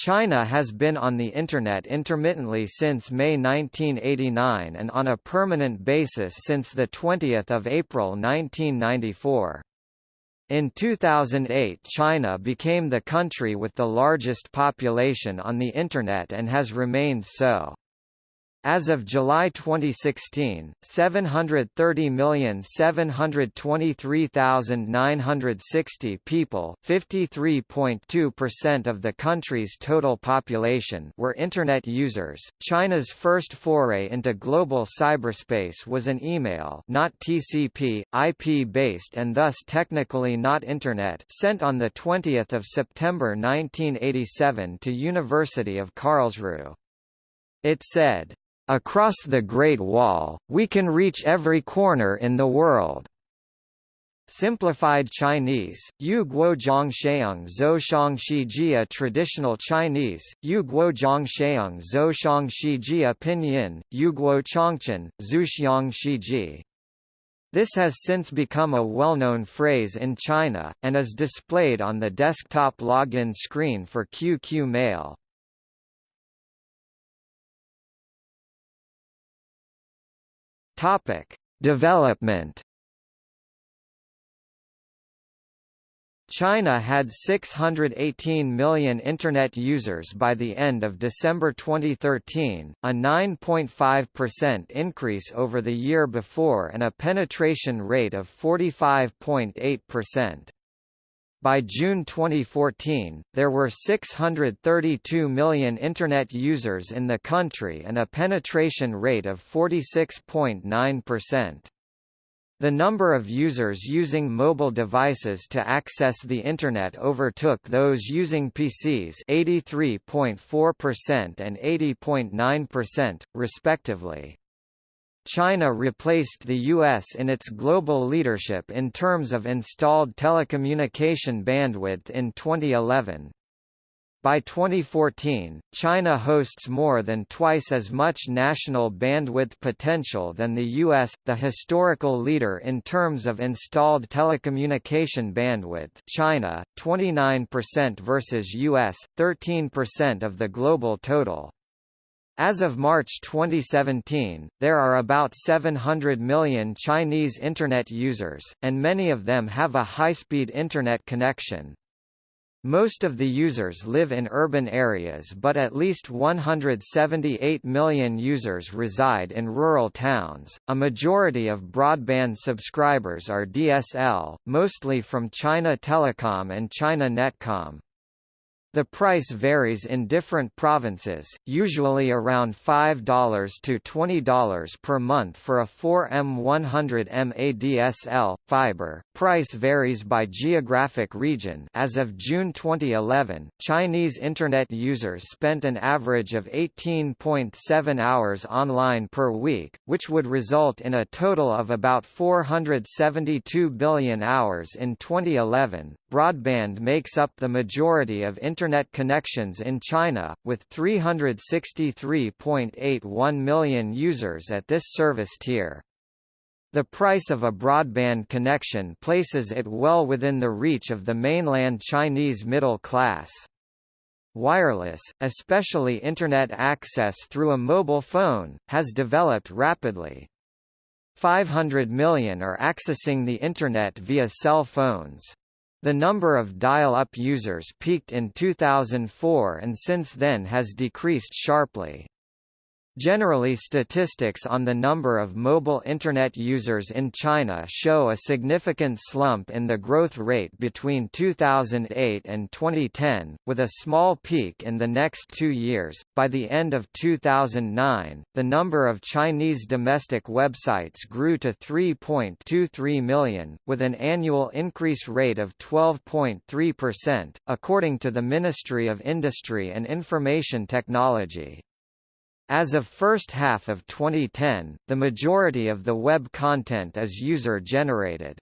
China has been on the Internet intermittently since May 1989 and on a permanent basis since 20 April 1994. In 2008 China became the country with the largest population on the Internet and has remained so. As of July 2016, 730,723,960 people, 53.2% of the country's total population, were internet users. China's first foray into global cyberspace was an email, not TCP, IP-based and thus technically not internet, sent on the 20th of September 1987 to University of Karlsruhe. It said, Across the Great Wall, we can reach every corner in the world. Simplified Chinese, Yu Guo Zhang Sheung Zhou Shang Shi Jia Traditional Chinese, Yu Guo Zhang Sheung Zhou Shang Shi Jia Pinyin, Yu Guo Chongchen, Zhu Xiang Shi Ji. This has since become a well-known phrase in China, and is displayed on the desktop login screen for QQ Mail. Topic: Development. China had 618 million Internet users by the end of December 2013, a 9.5% increase over the year before and a penetration rate of 45.8%. By June 2014, there were 632 million Internet users in the country and a penetration rate of 46.9%. The number of users using mobile devices to access the Internet overtook those using PCs 83.4% and 80.9%, respectively. China replaced the U.S. in its global leadership in terms of installed telecommunication bandwidth in 2011. By 2014, China hosts more than twice as much national bandwidth potential than the U.S., the historical leader in terms of installed telecommunication bandwidth China, 29% versus U.S., 13% of the global total. As of March 2017, there are about 700 million Chinese Internet users, and many of them have a high-speed Internet connection. Most of the users live in urban areas but at least 178 million users reside in rural towns. A majority of broadband subscribers are DSL, mostly from China Telecom and China Netcom. The price varies in different provinces, usually around $5 to $20 per month for a 4M100 MADSL fiber. Price varies by geographic region. As of June 2011, Chinese internet users spent an average of 18.7 hours online per week, which would result in a total of about 472 billion hours in 2011. Broadband makes up the majority of internet connections in China, with 363.81 million users at this service tier. The price of a broadband connection places it well within the reach of the mainland Chinese middle class. Wireless, especially Internet access through a mobile phone, has developed rapidly. 500 million are accessing the Internet via cell phones. The number of dial-up users peaked in 2004 and since then has decreased sharply. Generally statistics on the number of mobile Internet users in China show a significant slump in the growth rate between 2008 and 2010, with a small peak in the next two years. By the end of 2009, the number of Chinese domestic websites grew to 3.23 million, with an annual increase rate of 12.3%, according to the Ministry of Industry and Information Technology. As of first half of 2010, the majority of the web content is user-generated.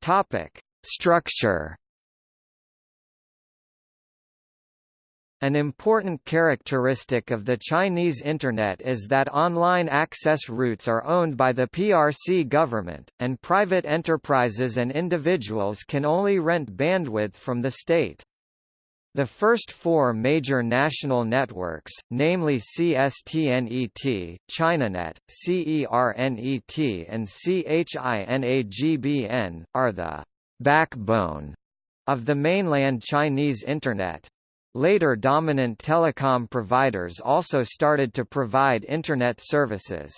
Topic: Structure An important characteristic of the Chinese Internet is that online access routes are owned by the PRC government, and private enterprises and individuals can only rent bandwidth from the state. The first four major national networks, namely CSTNET, ChinaNet, CERNET and CHINAGBN, are the backbone of the mainland Chinese Internet. Later dominant telecom providers also started to provide Internet services.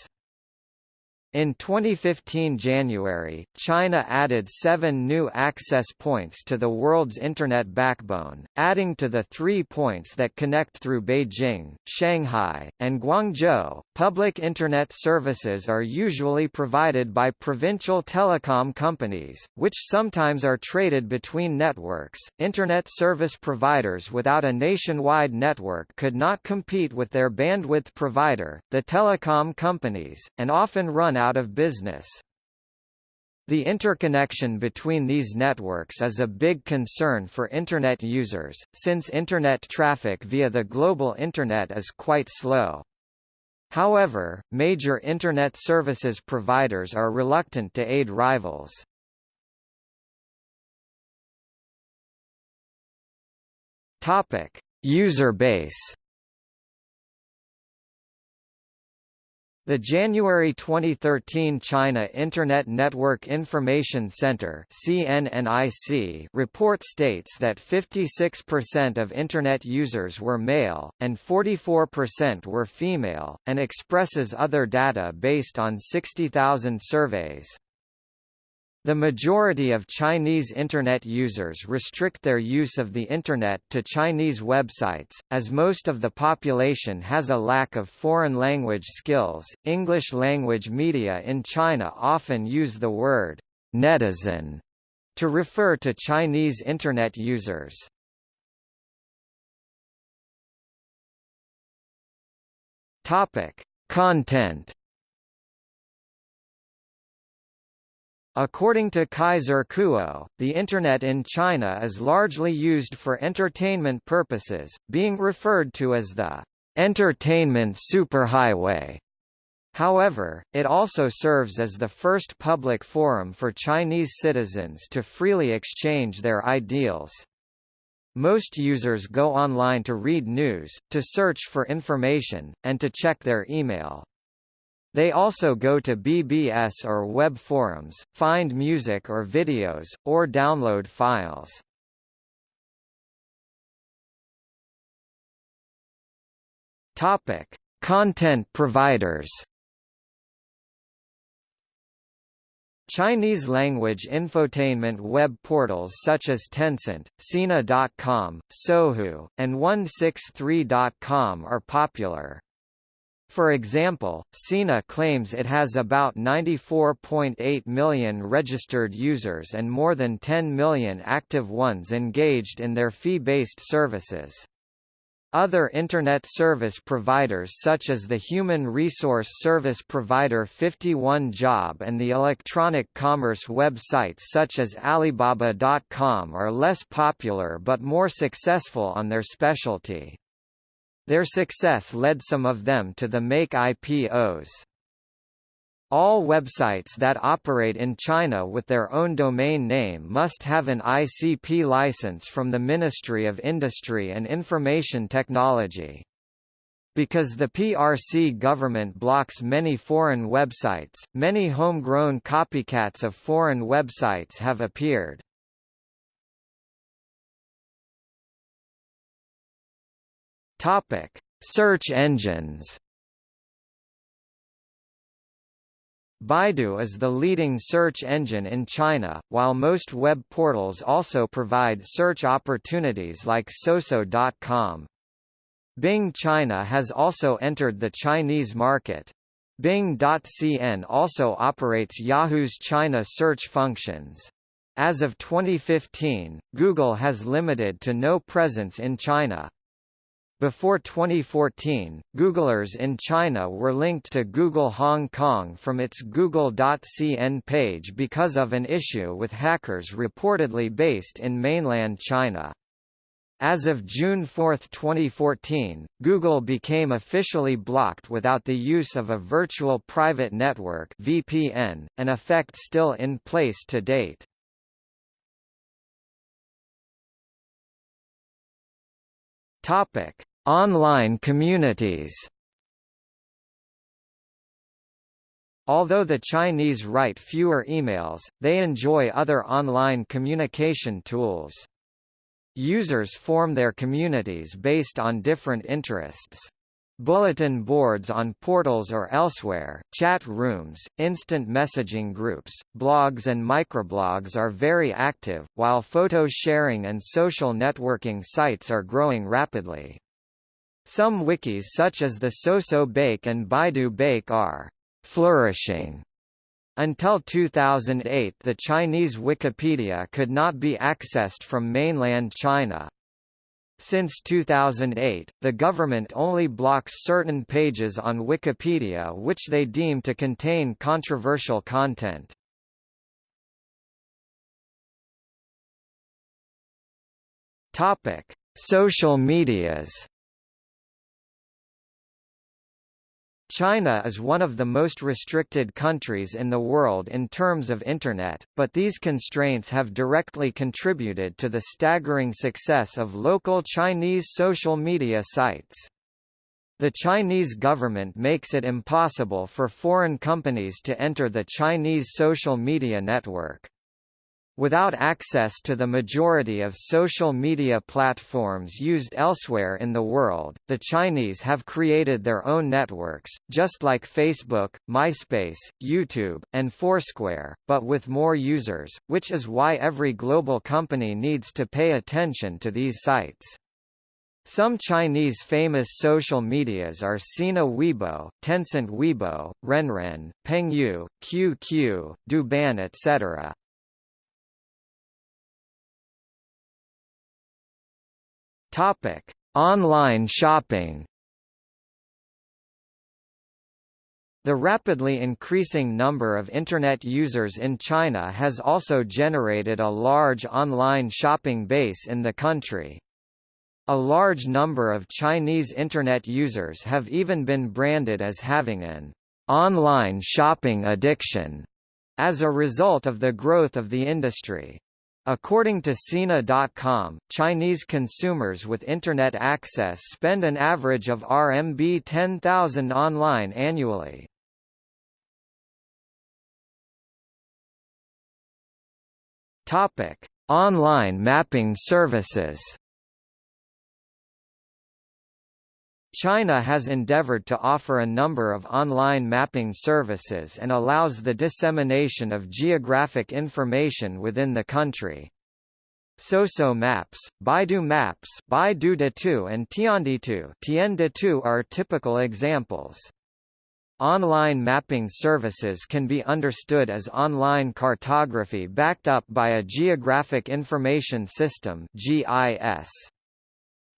In 2015 January, China added seven new access points to the world's Internet backbone, adding to the three points that connect through Beijing, Shanghai, and Guangzhou. Public Internet services are usually provided by provincial telecom companies, which sometimes are traded between networks. Internet service providers without a nationwide network could not compete with their bandwidth provider, the telecom companies, and often run out out of business. The interconnection between these networks is a big concern for Internet users, since Internet traffic via the global Internet is quite slow. However, major Internet services providers are reluctant to aid rivals. User base. The January 2013 China Internet Network Information Center (CNNIC) report states that 56% of Internet users were male, and 44% were female, and expresses other data based on 60,000 surveys. The majority of Chinese Internet users restrict their use of the Internet to Chinese websites, as most of the population has a lack of foreign language skills. English language media in China often use the word netizen to refer to Chinese Internet users. Topic: Content According to Kaiser Kuo, the Internet in China is largely used for entertainment purposes, being referred to as the entertainment superhighway. However, it also serves as the first public forum for Chinese citizens to freely exchange their ideals. Most users go online to read news, to search for information, and to check their email. They also go to BBS or web forums, find music or videos, or download files. Topic: Content providers. Chinese language infotainment web portals such as Tencent, Sina.com, Sohu, and 163.com are popular. For example, Sina claims it has about 94.8 million registered users and more than 10 million active ones engaged in their fee-based services. Other Internet service providers such as the human resource service provider 51job and the electronic commerce websites such as Alibaba.com are less popular but more successful on their specialty. Their success led some of them to the make IPOs. All websites that operate in China with their own domain name must have an ICP license from the Ministry of Industry and Information Technology. Because the PRC government blocks many foreign websites, many homegrown copycats of foreign websites have appeared. Topic: Search engines. Baidu is the leading search engine in China, while most web portals also provide search opportunities like Soso.com. Bing China has also entered the Chinese market. Bing.cn also operates Yahoo's China search functions. As of 2015, Google has limited to no presence in China. Before 2014, Googlers in China were linked to Google Hong Kong from its Google.cn page because of an issue with hackers reportedly based in mainland China. As of June 4, 2014, Google became officially blocked without the use of a virtual private network (VPN), an effect still in place to date. Topic: Online communities. Although the Chinese write fewer emails, they enjoy other online communication tools. Users form their communities based on different interests. Bulletin boards on portals or elsewhere, chat rooms, instant messaging groups, blogs and microblogs are very active, while photo sharing and social networking sites are growing rapidly. Some wikis such as the Soso Baike and Baidu Baike are flourishing until 2008 the Chinese Wikipedia could not be accessed from mainland China. Since 2008, the government only blocks certain pages on Wikipedia which they deem to contain controversial content. Topic: Social medias. China is one of the most restricted countries in the world in terms of Internet, but these constraints have directly contributed to the staggering success of local Chinese social media sites. The Chinese government makes it impossible for foreign companies to enter the Chinese social media network. Without access to the majority of social media platforms used elsewhere in the world, the Chinese have created their own networks, just like Facebook, MySpace, YouTube, and Foursquare, but with more users, which is why every global company needs to pay attention to these sites. Some Chinese famous social medias are Sina Weibo, Tencent Weibo, Renren, Pengyou, QQ, Douban etc. Topic: Online shopping. The rapidly increasing number of Internet users in China has also generated a large online shopping base in the country. A large number of Chinese Internet users have even been branded as having an online shopping addiction as a result of the growth of the industry. According to Sina.com, Chinese consumers with Internet access spend an average of RMB 10,000 online annually. Online mapping services. China has endeavored to offer a number of online mapping services and allows the dissemination of geographic information within the country. Soso Maps, Baidu Maps, Baidu Ditu and Tianditu, Tianditu are typical examples. Online mapping services can be understood as online cartography backed up by a Geographic Information System (GIS).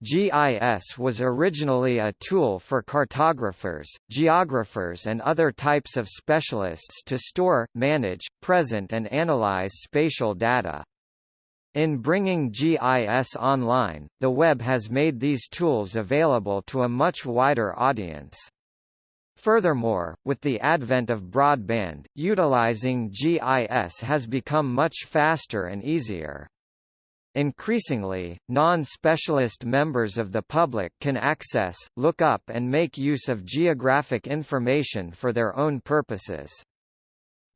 GIS was originally a tool for cartographers, geographers and other types of specialists to store, manage, present and analyze spatial data. In bringing GIS online, the web has made these tools available to a much wider audience. Furthermore, with the advent of broadband, utilizing GIS has become much faster and easier. Increasingly, non-specialist members of the public can access, look up and make use of geographic information for their own purposes.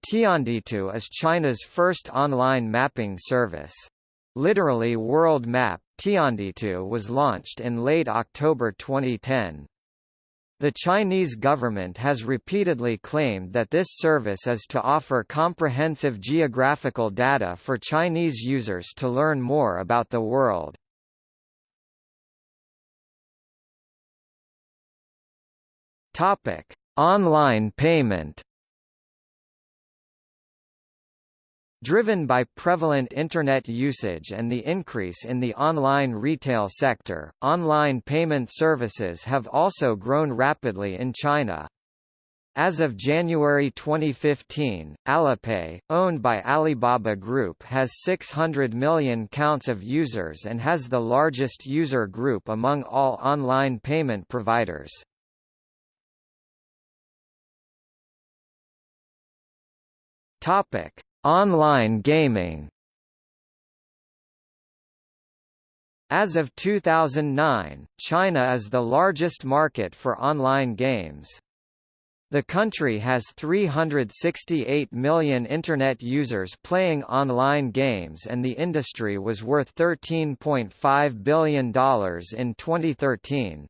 Tianditu is China's first online mapping service. Literally World Map, Tianditu was launched in late October 2010. The Chinese government has repeatedly claimed that this service is to offer comprehensive geographical data for Chinese users to learn more about the world. Topic: Online payment. Driven by prevalent Internet usage and the increase in the online retail sector, online payment services have also grown rapidly in China. As of January 2015, Alipay, owned by Alibaba Group has 600 million counts of users and has the largest user group among all online payment providers. Topic: Online gaming. As of 2009, China is the largest market for online games. The country has 368 million Internet users playing online games and the industry was worth $13.5 billion in 2013.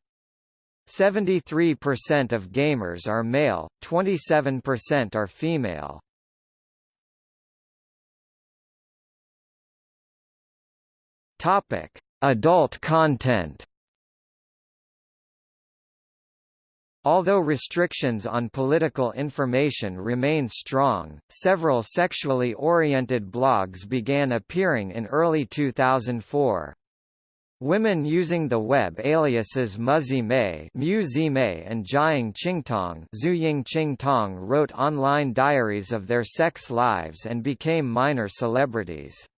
73% of gamers are male, 27% are female. Adult content Although restrictions on political information remain strong, several sexually oriented blogs began appearing in early 2004. Women using the web aliases Muzi Mei, Mei and Jiang Qingtong, Zhuying Qingtong wrote online diaries of their sex lives and became minor celebrities.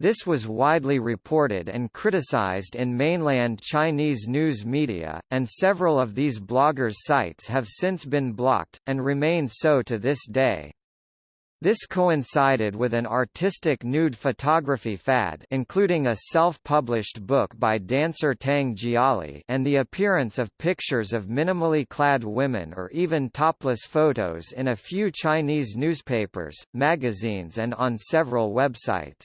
This was widely reported and criticized in mainland Chinese news media, and several of these bloggers' sites have since been blocked, and remain so to this day. This coincided with an artistic nude photography fad including a self-published book by dancer Tang Jiali and the appearance of pictures of minimally clad women or even topless photos in a few Chinese newspapers, magazines and on several websites.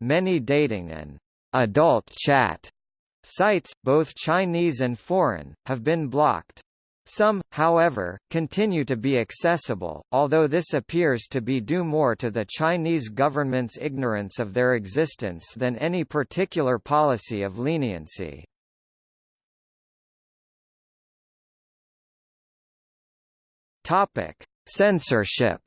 Many dating and adult chat sites, both Chinese and foreign, have been blocked. Some, however, continue to be accessible, although this appears to be due more to the Chinese government's ignorance of their existence than any particular policy of leniency. Topic: Censorship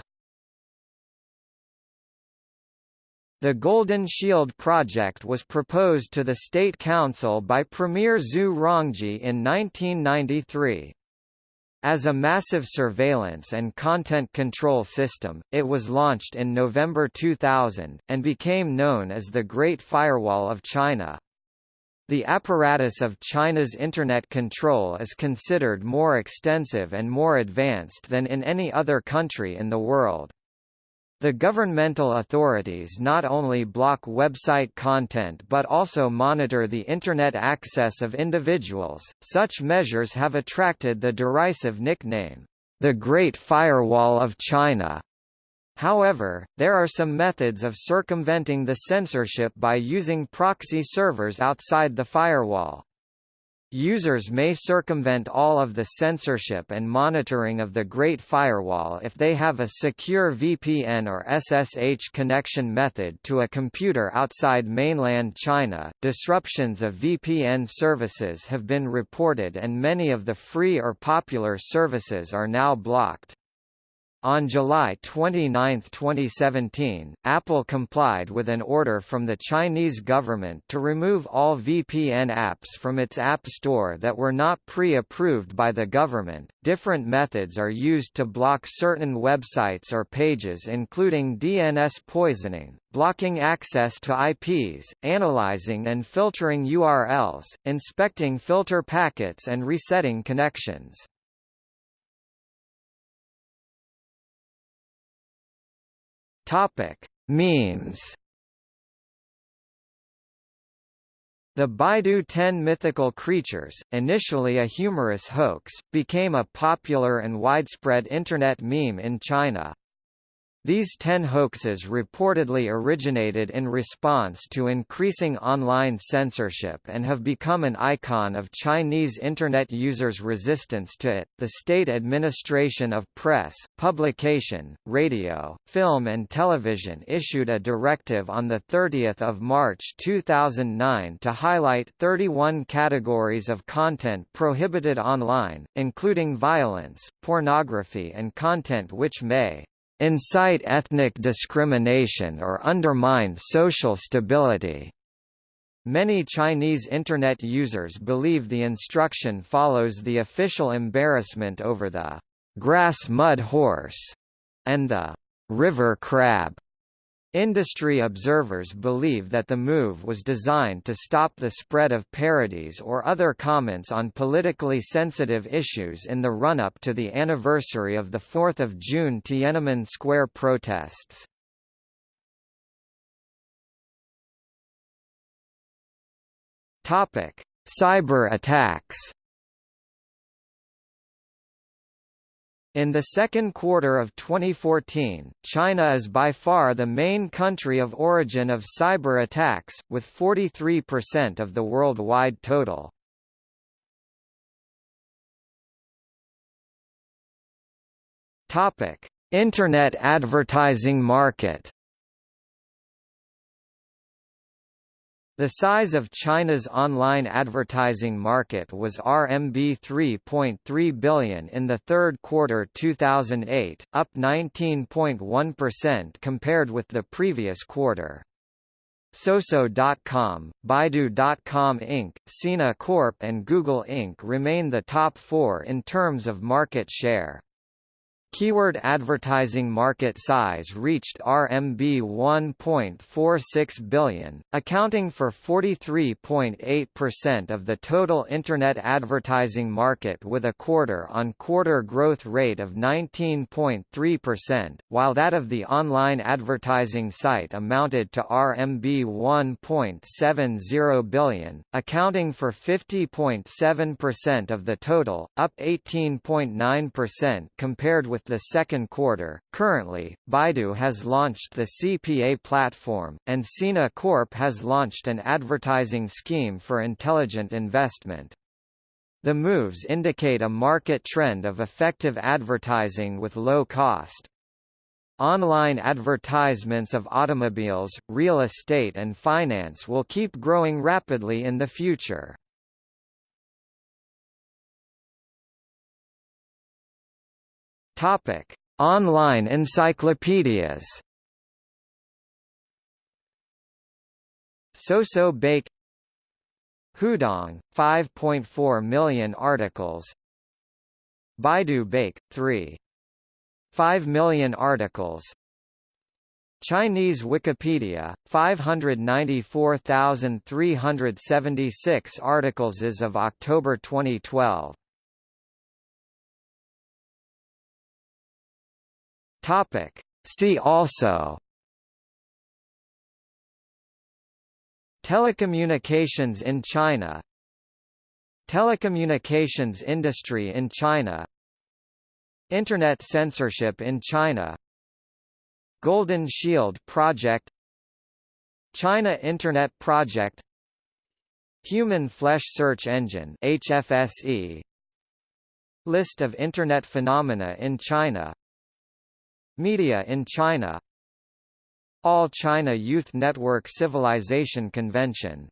The Golden Shield project was proposed to the State Council by Premier Zhu Rongji in 1993. As a massive surveillance and content control system, it was launched in November 2000, and became known as the Great Firewall of China. The apparatus of China's Internet control is considered more extensive and more advanced than in any other country in the world. The governmental authorities not only block website content but also monitor the Internet access of individuals. Such measures have attracted the derisive nickname, the Great Firewall of China. However, there are some methods of circumventing the censorship by using proxy servers outside the firewall. Users may circumvent all of the censorship and monitoring of the Great Firewall if they have a secure VPN or SSH connection method to a computer outside mainland China. Disruptions of VPN services have been reported and many of the free or popular services are now blocked. On July 29, 2017, Apple complied with an order from the Chinese government to remove all VPN apps from its App Store that were not pre-approved by the government. Different methods are used to block certain websites or pages including DNS poisoning, blocking access to IPs, analyzing and filtering URLs, inspecting filter packets and resetting connections. Topic: Memes. The Baidu 10 mythical creatures, initially a humorous hoax, became a popular and widespread Internet meme in China. These ten hoaxes reportedly originated in response to increasing online censorship and have become an icon of Chinese Internet users' resistance to it. The State Administration of Press, Publication, Radio, Film and Television issued a directive on 30 March 2009 to highlight 31 categories of content prohibited online, including violence, pornography and content which may incite ethnic discrimination or undermine social stability. Many Chinese Internet users believe the instruction follows the official embarrassment over the grass mud horse, and the river crab. Industry observers believe that the move was designed to stop the spread of parodies or other comments on politically sensitive issues in the run-up to the anniversary of the 4 June Tiananmen Square protests. Cyber attacks In the second quarter of 2014, China is by far the main country of origin of cyber attacks, with 43% of the worldwide total. Internet advertising market The size of China's online advertising market was RMB 3.3 billion in the third quarter 2008, up 19.1% compared with the previous quarter. Soso.com, Baidu.com Inc., Sina Corp and Google Inc. remain the top four in terms of market share. Keyword advertising market size reached RMB 1.46 billion, accounting for 43.8% of the total Internet advertising market with a quarter-on-quarter growth rate of 19.3%, while that of the online advertising site amounted to RMB 1.70 billion, accounting for 50.7% of the total, up 18.9% compared with the second quarter. Currently, Baidu has launched the CPA platform, and Sina Corp has launched an advertising scheme for intelligent investment. The moves indicate a market trend of effective advertising with low cost. Online advertisements of automobiles, real estate and finance will keep growing rapidly in the future. Topic: Online encyclopedias. Soso Baike. Hudong 5.4 million articles. Baidu Baike 3 5 million articles. Chinese Wikipedia 594,376 articles as of October 2012 Topic. See also Telecommunications in China Telecommunications industry in China Internet censorship in China Golden Shield Project China Internet Project Human Flesh Search Engine HFSE List of Internet phenomena in China Media in China. All China Youth Network Civilization Convention